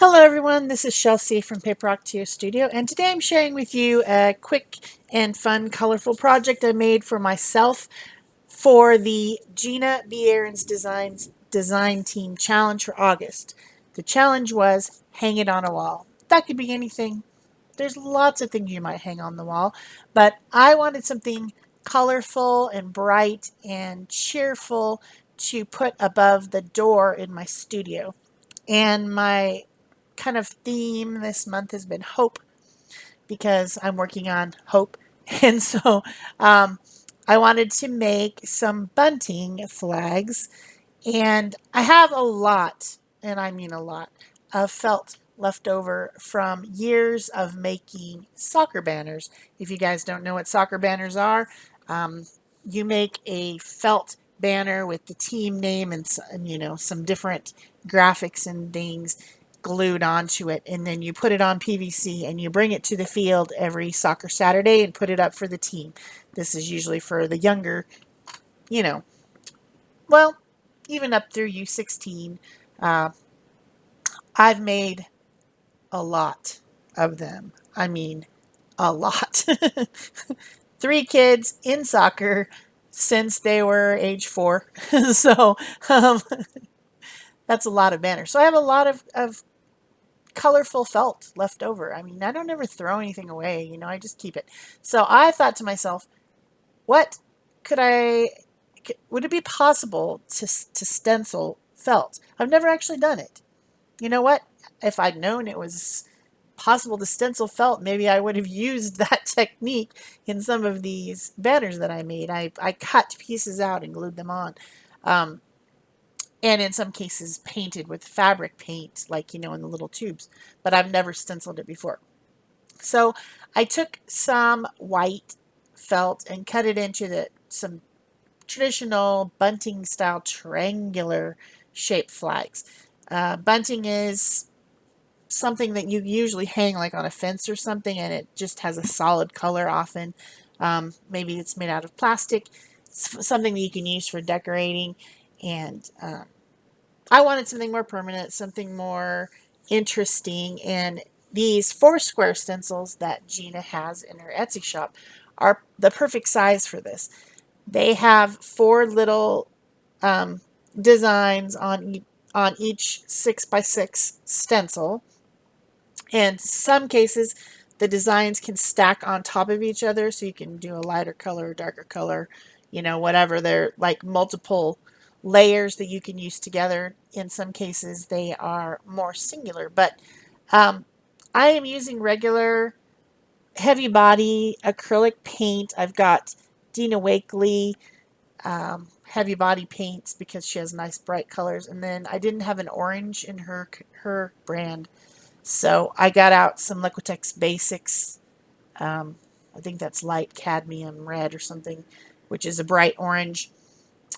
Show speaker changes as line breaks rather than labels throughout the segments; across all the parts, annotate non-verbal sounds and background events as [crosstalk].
Hello everyone, this is Chelsea from Paper Ocotillo Studio and today I'm sharing with you a quick and fun colorful project I made for myself for the Gina B. Aarons Designs Design Team Challenge for August. The challenge was hang it on a wall. That could be anything. There's lots of things you might hang on the wall, but I wanted something colorful and bright and cheerful to put above the door in my studio. And my kind of theme this month has been hope because I'm working on hope. [laughs] And so um, I wanted to make some bunting flags. And I have a lot, and I mean a lot, of felt left over from years of making soccer banners. If you guys don't know what soccer banners are, um, you make a felt banner with the team name and, and you know some different graphics and things glued onto it and then you put it on PVC and you bring it to the field every soccer Saturday and put it up for the team. This is usually for the younger, you know, well, even up through U16. Uh, I've made a lot of them. I mean, a lot. [laughs] Three kids in soccer since they were age four. [laughs] so um, that's a lot of banners. So I have a lot of, of colorful felt left over. I mean, I don't ever throw anything away, you know, I just keep it. So I thought to myself, what could I, would it be possible to, to stencil felt? I've never actually done it. You know what? If I'd known it was possible to stencil felt, maybe I would have [laughs] used that technique in some of these banners that I made. I, I cut pieces out and glued them on. Um, and in some cases painted with fabric paint, like, you know, in the little tubes, but I've never stenciled it before. So I took some white felt and cut it into the, some traditional bunting style triangular shaped flags. Uh, bunting is something that you usually hang like on a fence or something and it just has a solid color often. Um, maybe it's made out of plastic. It's something that you can use for decorating and um, I wanted something more permanent, something more interesting, and these four square stencils that Gina has in her Etsy shop are the perfect size for this. They have four little um, designs on, on each six by six stencil. And some cases, the designs can stack on top of each other, so you can do a lighter color, darker color, you know, whatever. They're like multiple layers that you can use together. In some cases, they are more singular, but um, I am using regular heavy body acrylic paint. I've got Dina Wakley um, heavy body paints because she has nice bright colors. And then I didn't have an orange in her, her brand. So I got out some Liquitex Basics. Um, I think that's light cadmium red or something, which is a bright orange.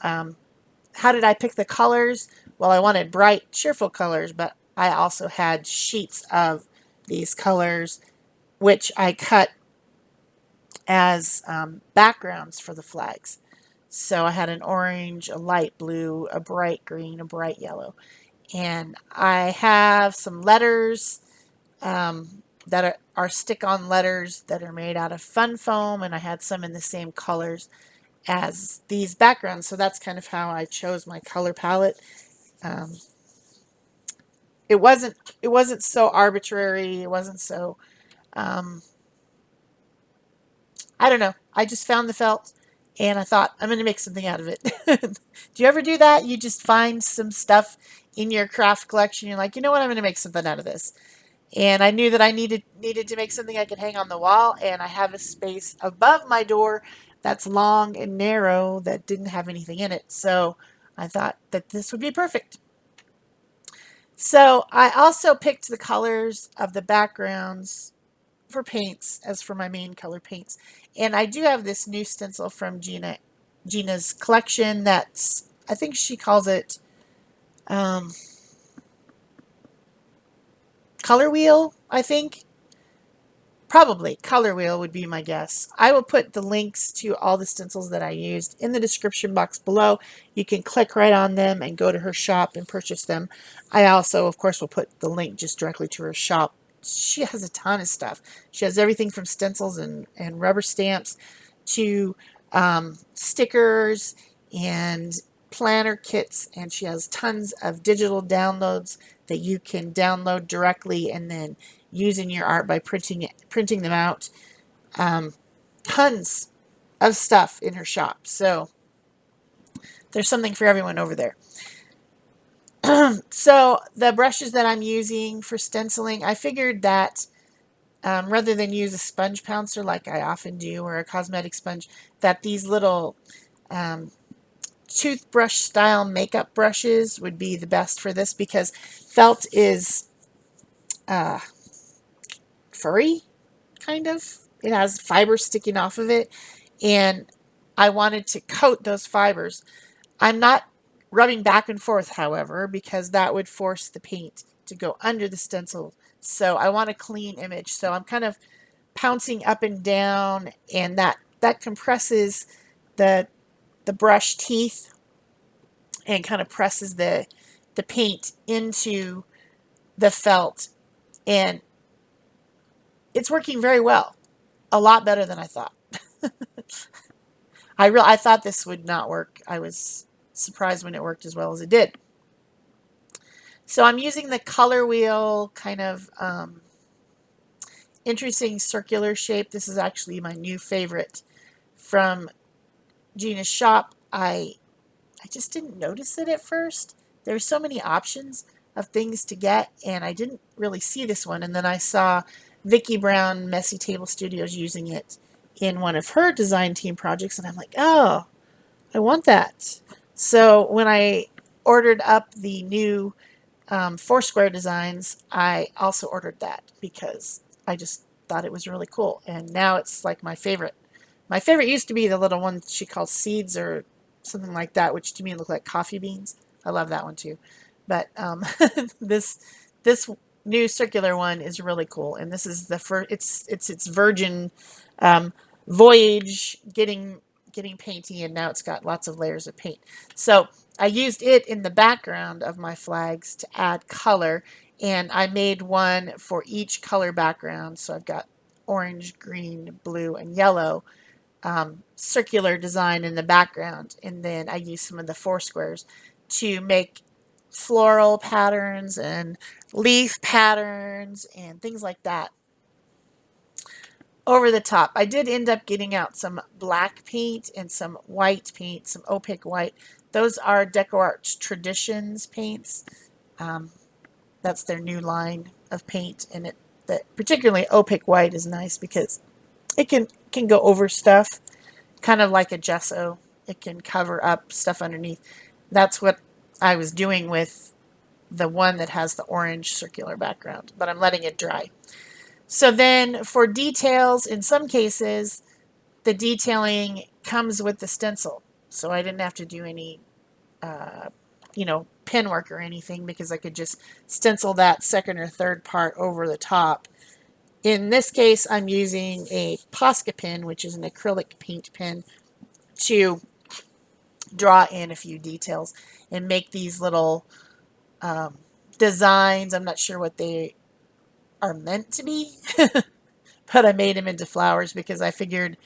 Um, how did I pick the colors? Well, I wanted bright, cheerful colors, but I also had sheets of these colors, which I cut as um, backgrounds for the flags. So I had an orange, a light blue, a bright green, a bright yellow. And I have some letters um, that are, are stick-on letters that are made out of fun foam, and I had some in the same colors as these backgrounds. So that's kind of how I chose my color palette. Um, it wasn't it wasn't so arbitrary. It wasn't so um, I don't know. I just found the felt and I thought I'm going to make something out of it. [laughs] do you ever do that? You just find some stuff in your craft collection. You're like, you know what? I'm going to make something out of this. And I knew that I needed needed to make something I could hang on the wall. And I have a space above my door that's long and narrow that didn't have anything in it. So I thought that this would be perfect. So I also picked the colors of the backgrounds for paints as for my main color paints. And I do have this new stencil from Gina Gina's collection that's, I think she calls it um, Color Wheel, I think. Probably Color Wheel would be my guess. I will put the links to all the stencils that I used in the description box below. You can click right on them and go to her shop and purchase them. I also, of course, will put the link just directly to her shop. She has a ton of stuff. She has everything from stencils and, and rubber stamps to um, stickers and planner kits and she has tons of digital downloads that you can download directly and then use in your art by printing it, printing them out. Um, tons of stuff in her shop. So there's something for everyone over there. [clears throat] so the brushes that I'm using for stenciling, I figured that um, rather than use a sponge pouncer like I often do or a cosmetic sponge, that these little um, toothbrush style makeup brushes would be the best for this because felt is uh, furry, kind of. It has fibers sticking off of it, and I wanted to coat those fibers. I'm not rubbing back and forth, however, because that would force the paint to go under the stencil. So I want a clean image. So I'm kind of pouncing up and down, and that that compresses the the brush teeth and kind of presses the the paint into the felt and it's working very well a lot better than I thought. [laughs] I real I thought this would not work. I was surprised when it worked as well as it did. So I'm using the color wheel kind of um, interesting circular shape. This is actually my new favorite from Gina's shop. I I just didn't notice it at first. There were so many options of things to get and I didn't really see this one. And then I saw Vicki Brown Messy Table Studios using it in one of her design team projects and I'm like oh I want that so when I ordered up the new um, Foursquare designs I also ordered that because I just thought it was really cool and now it's like my favorite my favorite used to be the little one she calls seeds or something like that, which to me look like coffee beans. I love that one too. But um, [laughs] this this new circular one is really cool, and this is the first. It's it's it's virgin um, voyage getting getting painty, and now it's got lots of layers of paint. So I used it in the background of my flags to add color, and I made one for each color background. So I've got orange, green, blue, and yellow um, circular design in the background. And then I use some of the four squares to make floral patterns and leaf patterns and things like that over the top. I did end up getting out some black paint and some white paint, some opaque white. Those are DecoArt Traditions paints. Um, that's their new line of paint, and it that particularly opaque white is nice because it can can go over stuff, kind of like a gesso. It can cover up stuff underneath. That's what I was doing with the one that has the orange circular background, but I'm letting it dry. So then for details, in some cases, the detailing comes with the stencil. So I didn't have to do any, uh, you know, pen work or anything because I could just stencil that second or third part over the top in this case, I'm using a Posca pen, which is an acrylic paint pen, to draw in a few details and make these little um, designs. I'm not sure what they are meant to be, [laughs] but I made them into flowers because I figured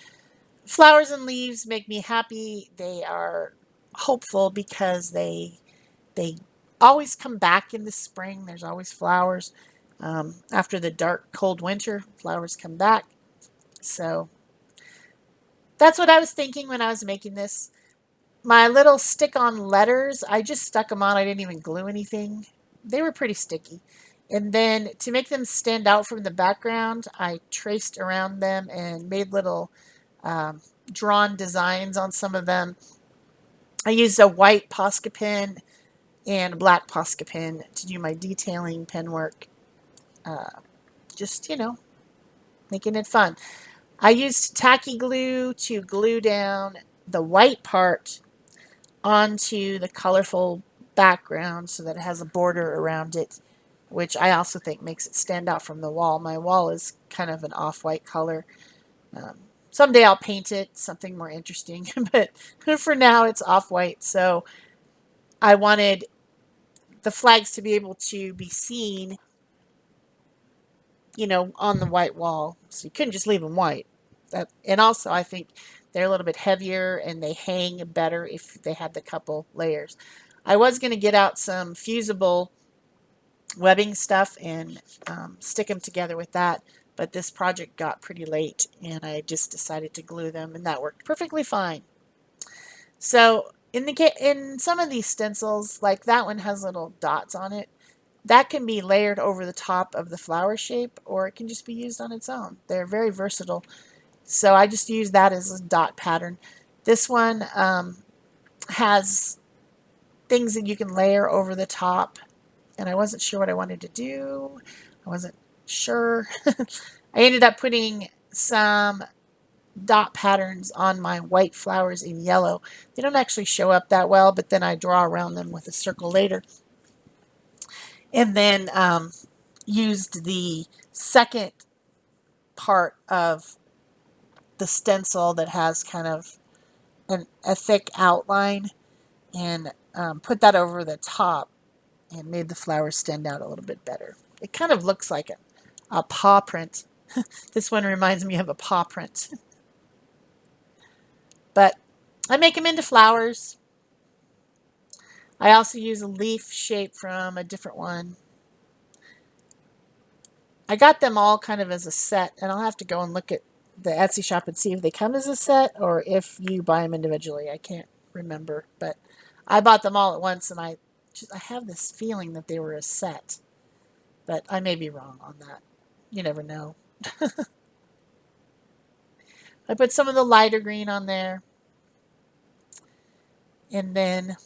flowers and leaves make me happy. They are hopeful because they they always come back in the spring. There's always flowers. Um, after the dark, cold winter, flowers come back. So that's what I was thinking when I was making this. My little stick-on letters, I just stuck them on. I didn't even glue anything. They were pretty sticky. And then to make them stand out from the background, I traced around them and made little um, drawn designs on some of them. I used a white Posca pen and a black Posca pen to do my detailing pen work uh, just, you know, making it fun. I used tacky glue to glue down the white part onto the colorful background so that it has a border around it which I also think makes it stand out from the wall. My wall is kind of an off-white color. Um, someday I'll paint it something more interesting, [laughs] but for now it's off-white. So I wanted the flags to be able to be seen, you know, on the white wall. So you couldn't just leave them white. That, and also I think they're a little bit heavier and they hang better if they had the couple layers. I was going to get out some fusible webbing stuff and um, stick them together with that, but this project got pretty late and I just decided to glue them and that worked perfectly fine. So in the in some of these stencils, like that one has little dots on it, that can be layered over the top of the flower shape or it can just be used on its own. They're very versatile. So I just use that as a dot pattern. This one um, has things that you can layer over the top and I wasn't sure what I wanted to do. I wasn't sure. [laughs] I ended up putting some dot patterns on my white flowers in yellow. They don't actually show up that well, but then I draw around them with a circle later. And then um, used the second part of the stencil that has kind of an, a thick outline and um, put that over the top and made the flowers stand out a little bit better. It kind of looks like a, a paw print. [laughs] this one reminds me of a paw print. [laughs] but I make them into flowers. I also use a leaf shape from a different one. I got them all kind of as a set, and I'll have to go and look at the Etsy shop and see if they come as a set or if you buy them individually. I can't remember, but I bought them all at once, and I just, I have this feeling that they were a set, but I may be wrong on that. You never know. [laughs] I put some of the lighter green on there. And then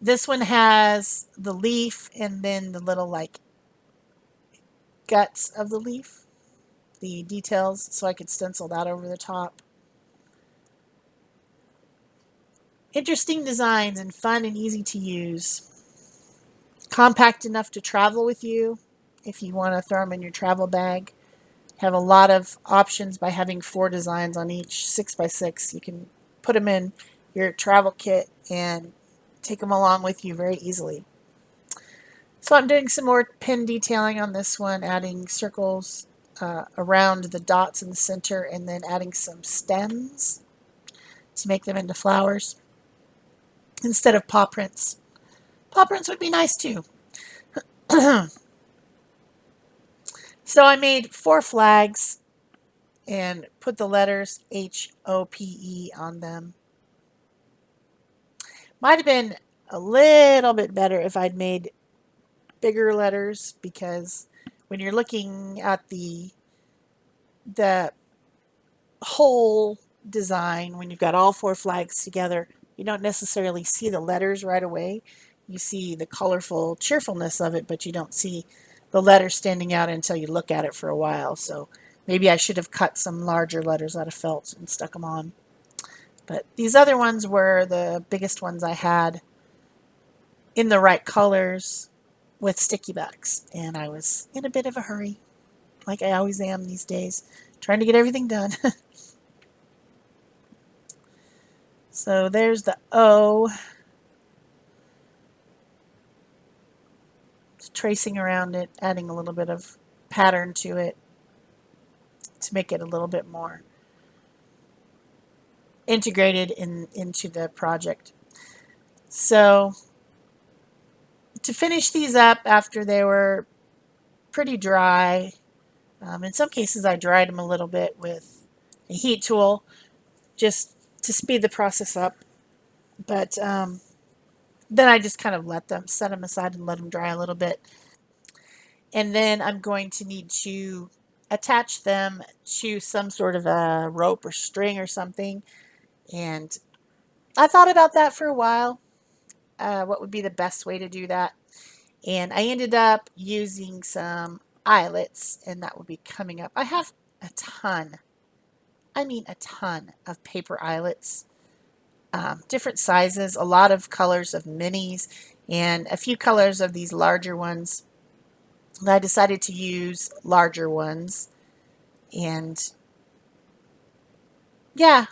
this one has the leaf and then the little like guts of the leaf, the details, so I could stencil that over the top. Interesting designs and fun and easy to use. Compact enough to travel with you if you want to throw them in your travel bag. Have a lot of options by having four designs on each 6 by 6 You can put them in your travel kit and take them along with you very easily. So I'm doing some more pin detailing on this one, adding circles uh, around the dots in the center and then adding some stems to make them into flowers instead of paw prints. Paw prints would be nice too. [clears throat] so I made four flags and put the letters H-O-P-E on them. Might have been a little bit better if I'd made bigger letters because when you're looking at the the whole design, when you've got all four flags together, you don't necessarily see the letters right away. You see the colorful cheerfulness of it, but you don't see the letters standing out until you look at it for a while. So maybe I should have cut some larger letters out of felt and stuck them on. But these other ones were the biggest ones I had in the right colors with sticky backs. And I was in a bit of a hurry, like I always am these days, trying to get everything done. [laughs] So there's the O. Tracing around it, adding a little bit of pattern to it to make it a little bit more integrated in into the project. So to finish these up after they were pretty dry, um, in some cases I dried them a little bit with a heat tool just to speed the process up. But um, then I just kind of let them, set them aside and let them dry a little bit. And then I'm going to need to attach them to some sort of a rope or string or something. And I thought about that for a while. Uh, what would be the best way to do that? And I ended up using some eyelets and that will be coming up. I have a ton I mean a ton of paper eyelets. um, different sizes, a lot of colors of minis, and a few colors of these larger ones. And I decided to use larger ones. And yeah,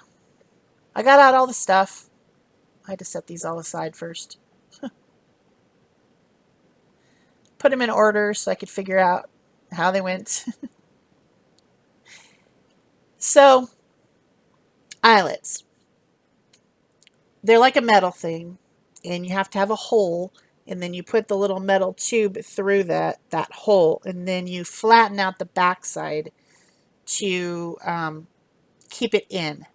I got out all the stuff. I had to set these all aside first. Put them in order so I could figure out how they went. [laughs] so, eyelets. They're like a metal thing, and you have to have a hole, and then you put the little metal tube through that, that hole, and then you flatten out the backside to um, keep it in.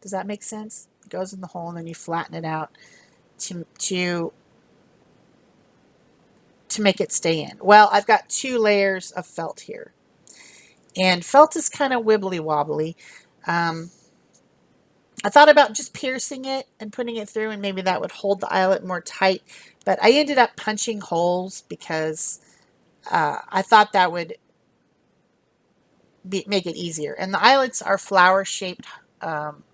Does that make sense? It goes in the hole, and then you flatten it out to, to to make it stay in. Well, I've got two layers of felt here. And felt is kind of wibbly wobbly. Um, I thought about just piercing it and putting it through and maybe that would hold the eyelet more tight. But I ended up punching holes because uh, I thought that would be, make it easier. And the eyelets are flower shaped um,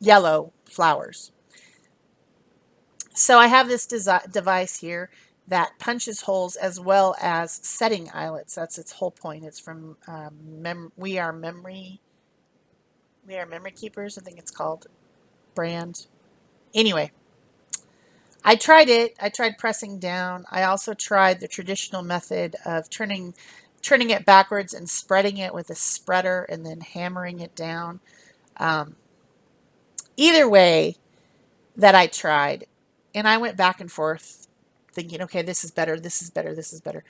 yellow flowers. So I have this device here that punches holes as well as setting eyelets. That's its whole point. It's from um, We Are Memory. We Are Memory Keepers, I think it's called. Brand. Anyway, I tried it. I tried pressing down. I also tried the traditional method of turning turning it backwards and spreading it with a spreader and then hammering it down. Um, either way that I tried, and I went back and forth thinking, okay, this is better, this is better, this is better.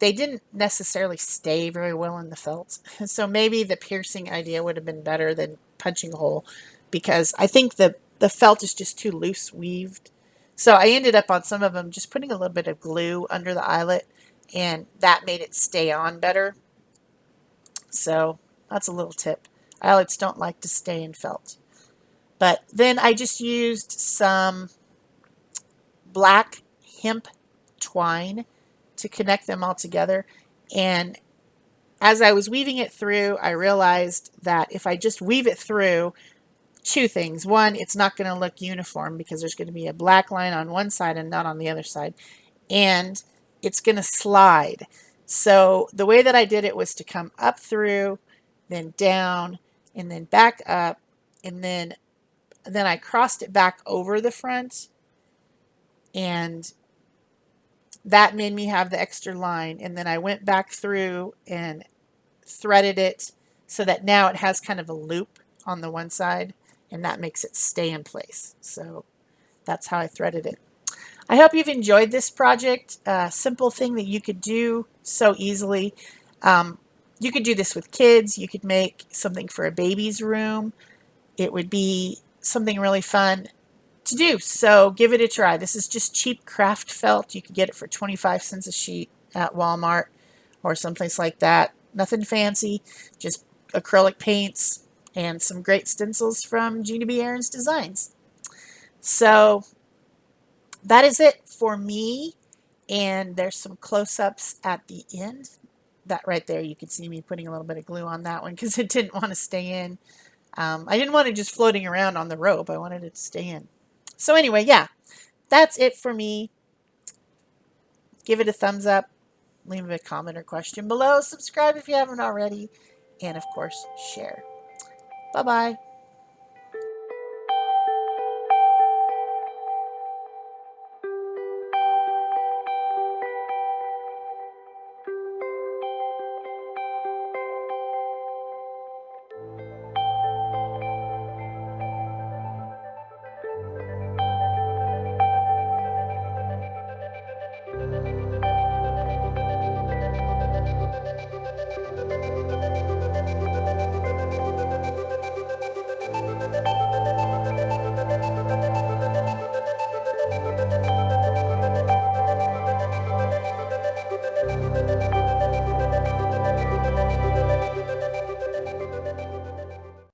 They didn't necessarily stay very well in the felt. [laughs] So maybe the piercing idea would have been better than punching a hole because I think the, the felt is just too loose weaved. So I ended up on some of them just putting a little bit of glue under the eyelet and that made it stay on better. So that's a little tip. Eyelets don't like to stay in felt. But then I just used some black hemp twine to connect them all together. And as I was weaving it through, I realized that if I just weave it through, two things. One, it's not going to look uniform because there's going to be a black line on one side and not on the other side. And it's going to slide. So the way that I did it was to come up through, then down, and then back up, and then then I crossed it back over the front and that made me have the extra line. And then I went back through and threaded it so that now it has kind of a loop on the one side and that makes it stay in place. So that's how I threaded it. I hope you've enjoyed this project. A simple thing that you could do so easily. Um, you could do this with kids. You could make something for a baby's room. It would be something really fun to do. So give it a try. This is just cheap craft felt. You can get it for 25 cents a sheet at Walmart or someplace like that. Nothing fancy, just acrylic paints and some great stencils from Gina B. Aaron's Designs. So that is it for me. And there's some close-ups at the end. That right there, you can see me putting a little bit of glue on that one because [laughs] it didn't want to stay in. Um, I didn't want it just floating around on the rope. I wanted it to stay in. So anyway, yeah, that's it for me. Give it a thumbs up. Leave a comment or question below. Subscribe if you haven't already. And of course, share. Bye-bye.